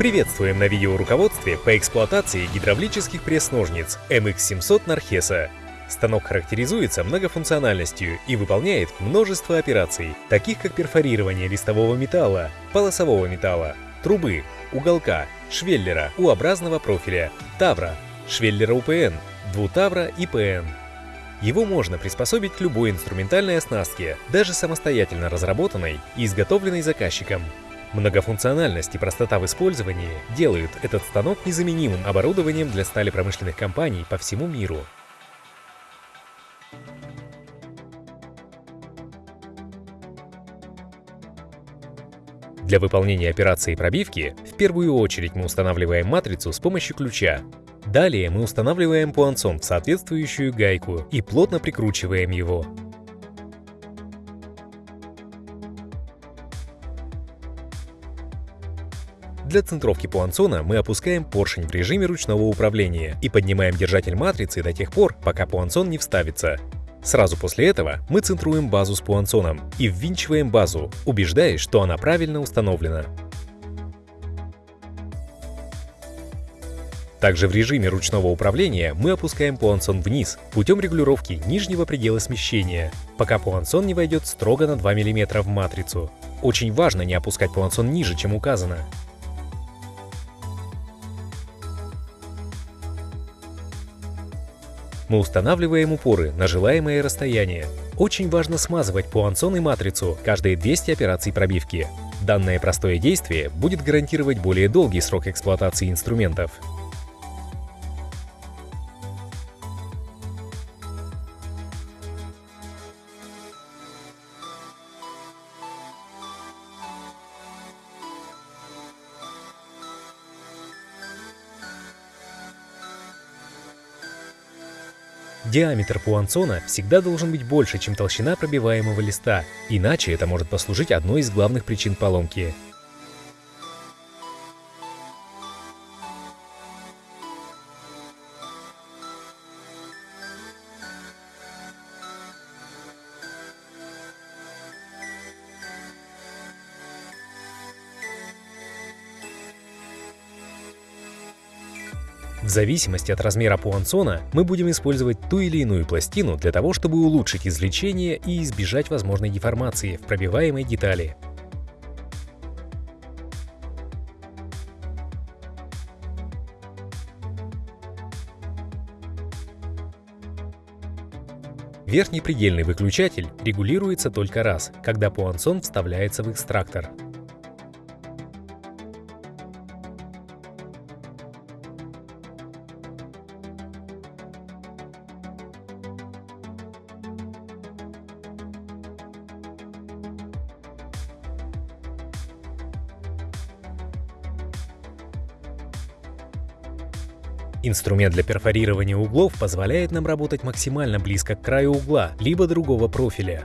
Приветствуем на видеоруководстве по эксплуатации гидравлических пресс-ножниц MX700 Нархеса. Станок характеризуется многофункциональностью и выполняет множество операций, таких как перфорирование листового металла, полосового металла, трубы, уголка, швеллера U-образного профиля, тавра, швеллера УПН, двутавра и ПН. Его можно приспособить к любой инструментальной оснастке, даже самостоятельно разработанной и изготовленной заказчиком. Многофункциональность и простота в использовании делают этот станок незаменимым оборудованием для стали промышленных компаний по всему миру. Для выполнения операции пробивки в первую очередь мы устанавливаем матрицу с помощью ключа. Далее мы устанавливаем пуансон в соответствующую гайку и плотно прикручиваем его. Для центровки пуансона мы опускаем поршень в режиме ручного управления и поднимаем держатель матрицы до тех пор, пока пуансон не вставится. Сразу после этого мы центруем базу с пуансоном и ввинчиваем базу, убеждаясь, что она правильно установлена. Также в режиме ручного управления мы опускаем пуансон вниз путем регулировки нижнего предела смещения, пока пуансон не войдет строго на 2 мм в матрицу. Очень важно не опускать пуансон ниже, чем указано. Мы устанавливаем упоры на желаемое расстояние. Очень важно смазывать пуансон и матрицу каждые 200 операций пробивки. Данное простое действие будет гарантировать более долгий срок эксплуатации инструментов. Диаметр пуансона всегда должен быть больше, чем толщина пробиваемого листа, иначе это может послужить одной из главных причин поломки. В зависимости от размера пуансона мы будем использовать ту или иную пластину для того, чтобы улучшить извлечение и избежать возможной деформации в пробиваемой детали. Верхний предельный выключатель регулируется только раз, когда пуансон вставляется в экстрактор. Инструмент для перфорирования углов позволяет нам работать максимально близко к краю угла, либо другого профиля.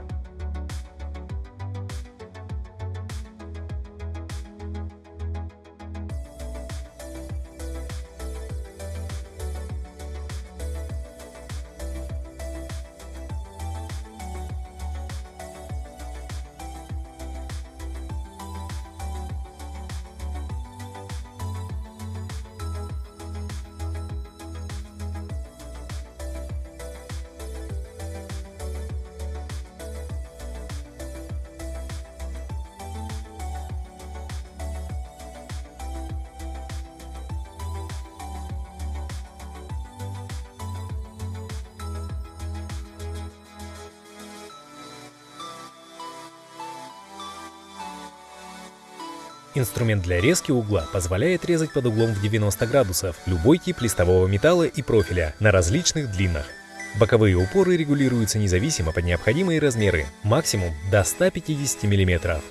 Инструмент для резки угла позволяет резать под углом в 90 градусов любой тип листового металла и профиля на различных длинах. Боковые упоры регулируются независимо под необходимые размеры, максимум до 150 мм.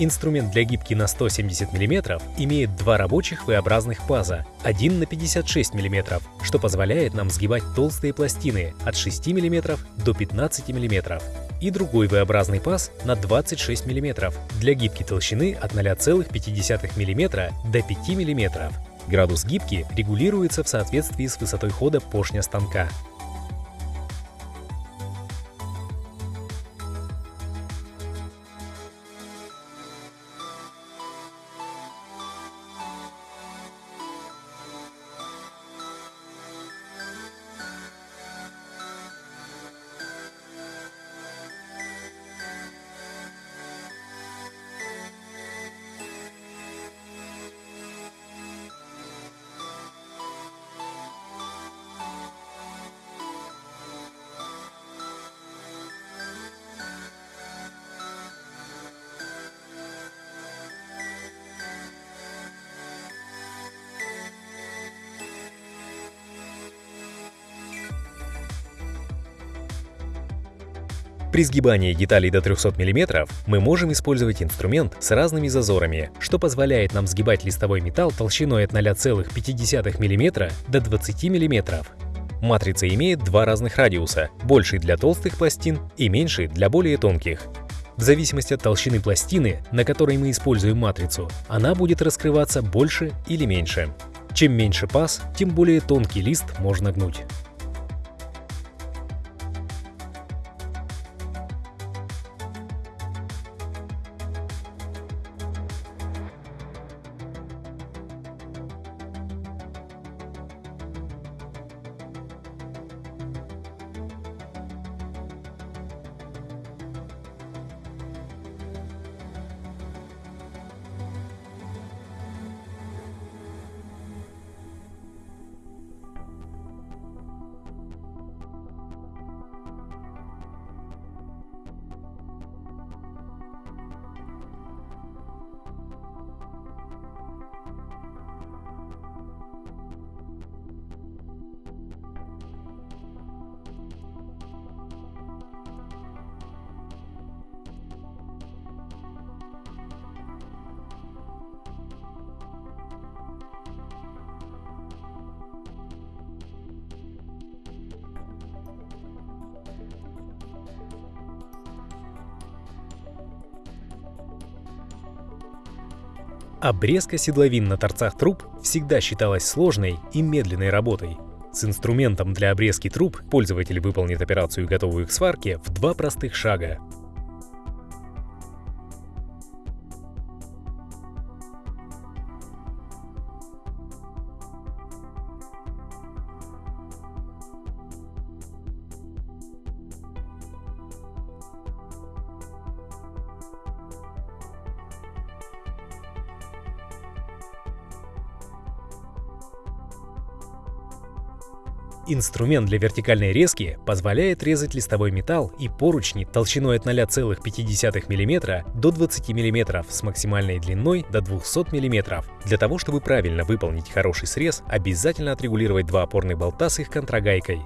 Инструмент для гибки на 170 мм имеет два рабочих V-образных паза, один на 56 мм, что позволяет нам сгибать толстые пластины от 6 мм до 15 мм, и другой V-образный паз на 26 мм для гибки толщины от 0,5 мм до 5 мм. Градус гибки регулируется в соответствии с высотой хода поршня станка. При сгибании деталей до 300 мм мы можем использовать инструмент с разными зазорами, что позволяет нам сгибать листовой металл толщиной от 0,5 мм до 20 мм. Матрица имеет два разных радиуса, больший для толстых пластин и меньший для более тонких. В зависимости от толщины пластины, на которой мы используем матрицу, она будет раскрываться больше или меньше. Чем меньше паз, тем более тонкий лист можно гнуть. Обрезка седловин на торцах труб всегда считалась сложной и медленной работой. С инструментом для обрезки труб пользователь выполнит операцию, готовую к сварке, в два простых шага. Инструмент для вертикальной резки позволяет резать листовой металл и поручни толщиной от 0,5 мм до 20 мм с максимальной длиной до 200 мм. Для того, чтобы правильно выполнить хороший срез, обязательно отрегулировать два опорных болта с их контрагайкой.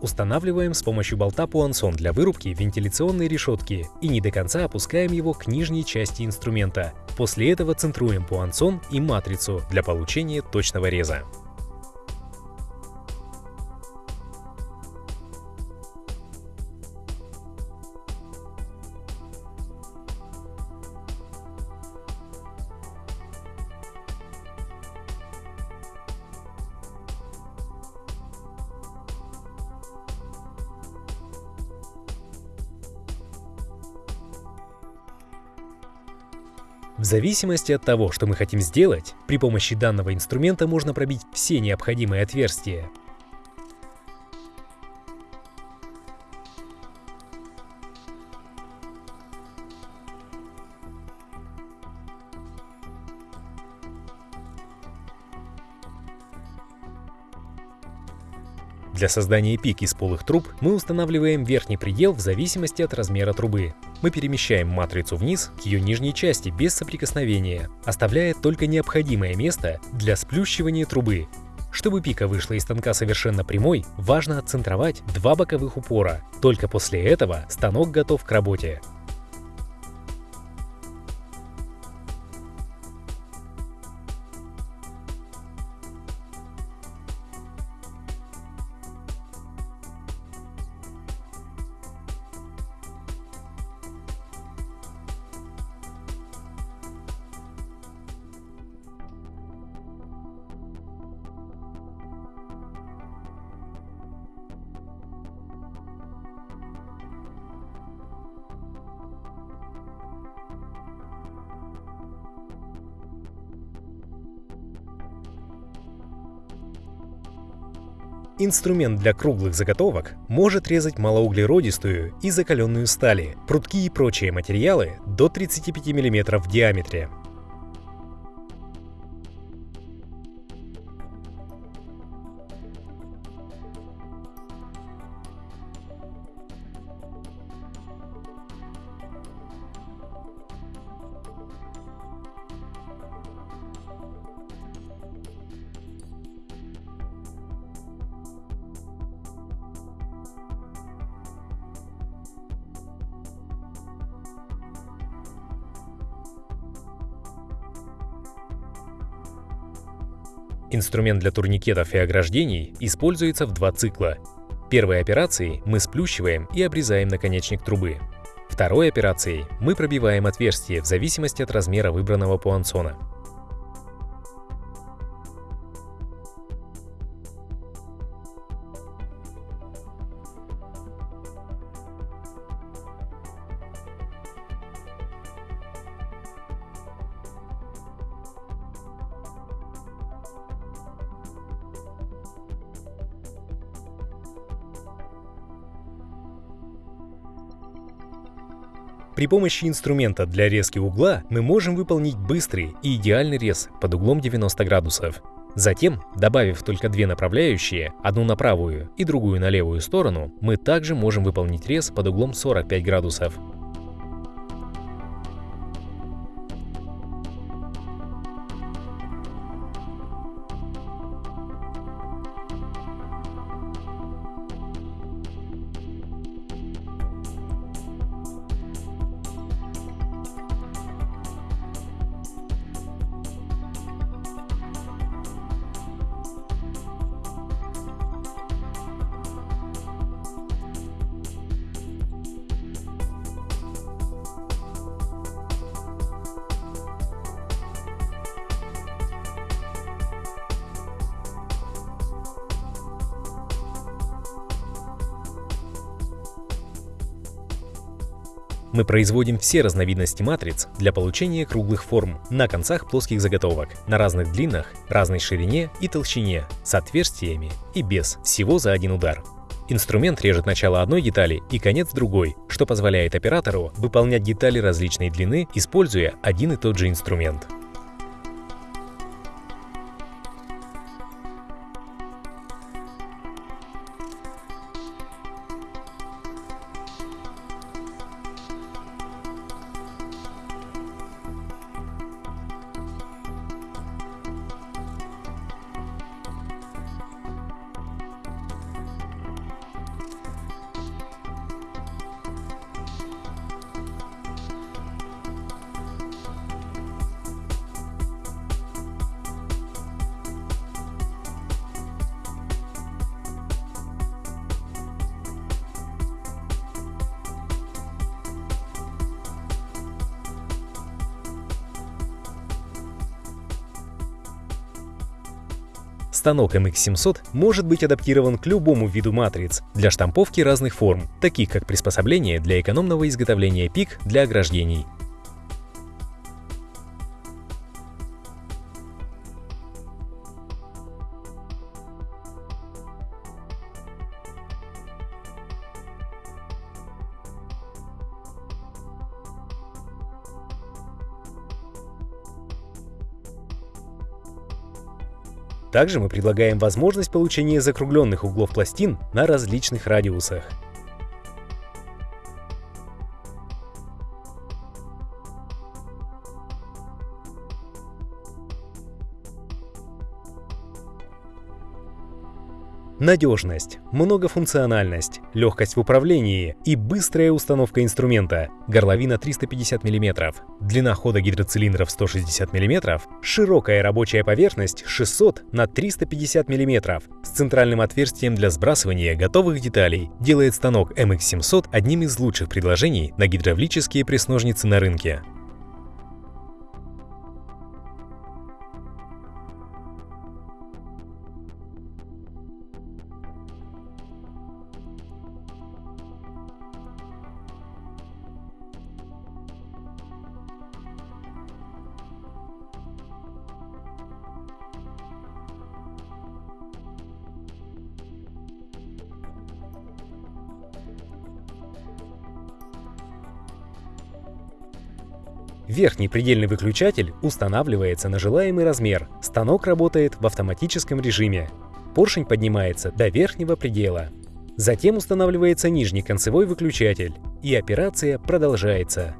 Устанавливаем с помощью болта пуансон для вырубки вентиляционной решетки и не до конца опускаем его к нижней части инструмента. После этого центруем пуансон и матрицу для получения точного реза. В зависимости от того, что мы хотим сделать, при помощи данного инструмента можно пробить все необходимые отверстия. Для создания пик из полых труб мы устанавливаем верхний предел в зависимости от размера трубы. Мы перемещаем матрицу вниз к ее нижней части без соприкосновения, оставляя только необходимое место для сплющивания трубы. Чтобы пика вышла из станка совершенно прямой, важно отцентровать два боковых упора. Только после этого станок готов к работе. Инструмент для круглых заготовок может резать малоуглеродистую и закаленную стали, прутки и прочие материалы до 35 мм в диаметре. Инструмент для турникетов и ограждений используется в два цикла. Первой операцией мы сплющиваем и обрезаем наконечник трубы. Второй операцией мы пробиваем отверстие в зависимости от размера выбранного пуансона. При помощи инструмента для резки угла мы можем выполнить быстрый и идеальный рез под углом 90 градусов. Затем, добавив только две направляющие, одну на правую и другую на левую сторону, мы также можем выполнить рез под углом 45 градусов. Мы производим все разновидности матриц для получения круглых форм на концах плоских заготовок, на разных длинах, разной ширине и толщине, с отверстиями и без, всего за один удар. Инструмент режет начало одной детали и конец другой, что позволяет оператору выполнять детали различной длины, используя один и тот же инструмент. Станок MX700 может быть адаптирован к любому виду матриц для штамповки разных форм, таких как приспособление для экономного изготовления пик для ограждений. Также мы предлагаем возможность получения закругленных углов пластин на различных радиусах. Надежность, многофункциональность, легкость в управлении и быстрая установка инструмента. Горловина 350 мм, длина хода гидроцилиндров 160 мм, широкая рабочая поверхность 600 на 350 мм с центральным отверстием для сбрасывания готовых деталей делает станок MX700 одним из лучших предложений на гидравлические пресс-ножницы на рынке. Верхний предельный выключатель устанавливается на желаемый размер. Станок работает в автоматическом режиме. Поршень поднимается до верхнего предела. Затем устанавливается нижний концевой выключатель, и операция продолжается.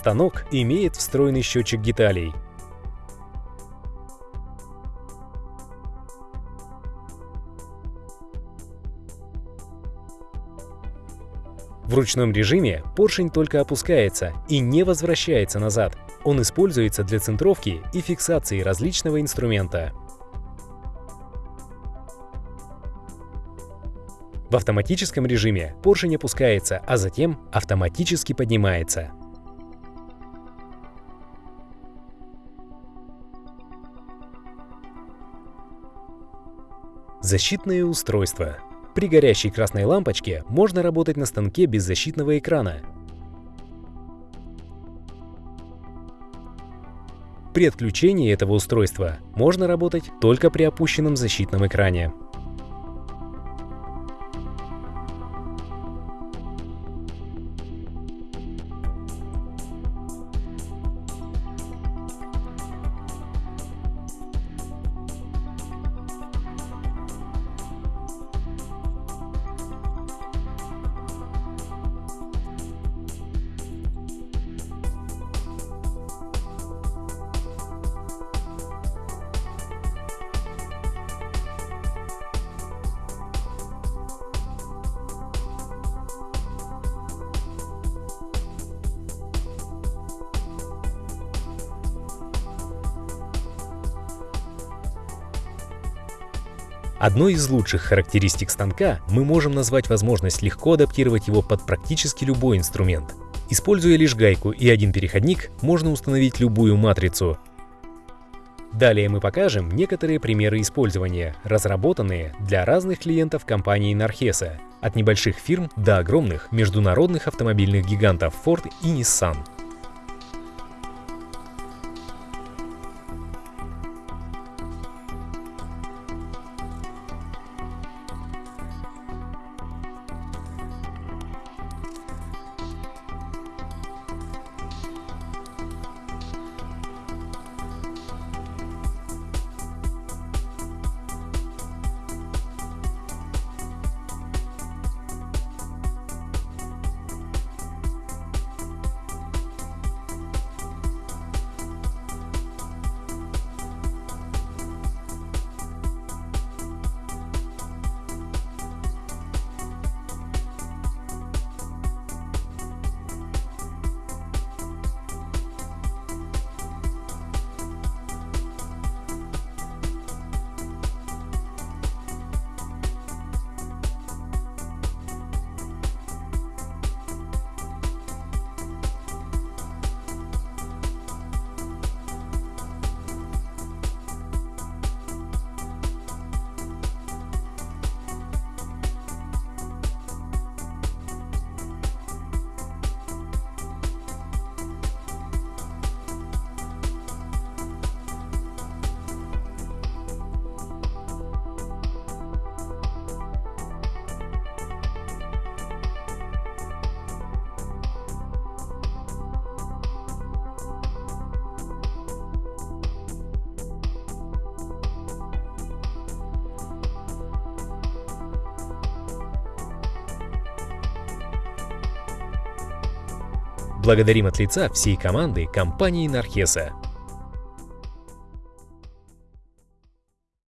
Станок имеет встроенный счетчик деталей. В ручном режиме поршень только опускается и не возвращается назад. Он используется для центровки и фиксации различного инструмента. В автоматическом режиме поршень опускается, а затем автоматически поднимается. Защитные устройства. При горящей красной лампочке можно работать на станке без защитного экрана. При отключении этого устройства можно работать только при опущенном защитном экране. Одной из лучших характеристик станка мы можем назвать возможность легко адаптировать его под практически любой инструмент. Используя лишь гайку и один переходник, можно установить любую матрицу. Далее мы покажем некоторые примеры использования, разработанные для разных клиентов компании Narhesa, от небольших фирм до огромных международных автомобильных гигантов Ford и Nissan. Благодарим от лица всей команды компании Нархеса.